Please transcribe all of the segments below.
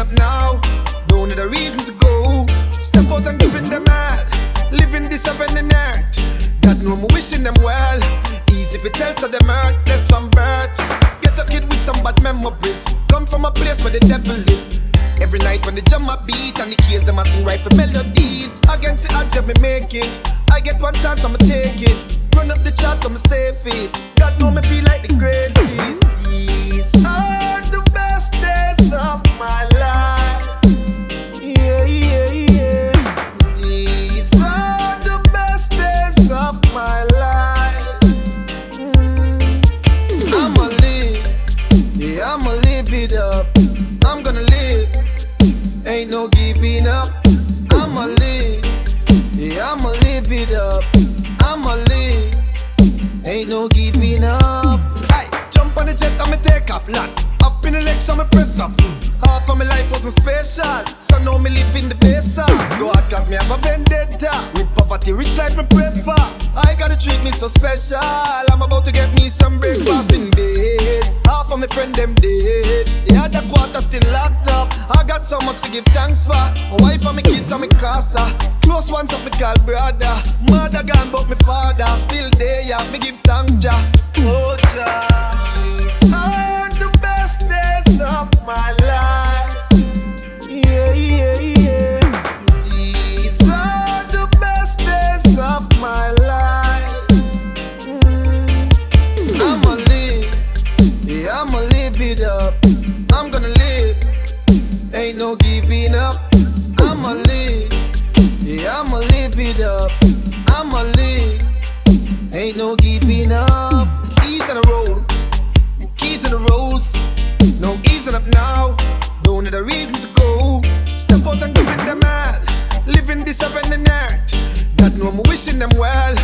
up now. Don't need a reason to go. Step out and give it them all. Living this heaven and earth. God know more wishing them well. Easy if it tells of them hurt, there's some birth. Get a kid with some bad memories. Come from a place where the devil live. Every night when the jam a beat and the keys them a sing for melodies. Against the odds, yeah, me make it. I get one chance, I'ma take it. Run up the charts, I'ma save it. God know me feel ain't no giving up. I'ma live, yeah, I'ma live it up. I'ma live, ain't no giving up. Hey, jump on the jet I'ma take off land. Up in the legs me press off. Half of my life wasn't special, so now me live in the best of. Go out cause me have a vendetta. With poverty, rich life me pray for. I gotta treat me so special. I'm about to get me some breakfast in bed. Half of my friend them dead. The other quarter still locked got so much to give thanks for. My wife and my kids and my casa. Close ones up me call brother. Mother gone but my father still there. Yeah, me give thanks, Jah. Oh, are the best days of my life. Yeah, yeah, yeah. These are the best days of my life. Mm. I'ma live, yeah, I'ma live it up. No giving up. I'ma live, yeah, I'ma live it up. I'ma live, ain't no giving up. Ease on the road, keys in the rolls. No easing up now, don't need a reason to go. Step out and give it them all. Living this heaven and earth. God know I'm wishing them well.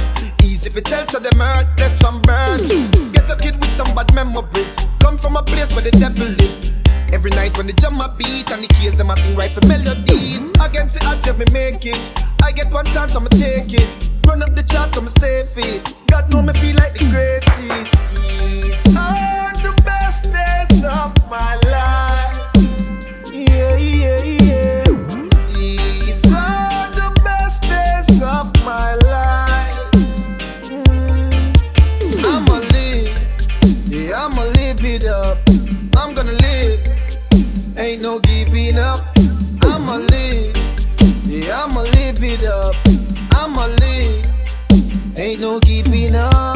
Easy if it tells so them heartless from birth. Get a kid with some bad memories. Come from a place where the devil live. Every night when the jam a beat and the keys them a sing right for melodies. Against the odds, yeah, me make it. I get one chance, I'ma take it. Run up the charts, I'ma stay fit. God know me feel like the greatest. These are the best days of my life. Yeah, yeah, yeah. These are the best days of my life. Mm. I'ma live, yeah, I'ma live it up. I'm gonna live, ain't no giving up. I'ma live, yeah, I'ma live it up. I'ma live, ain't no giving up.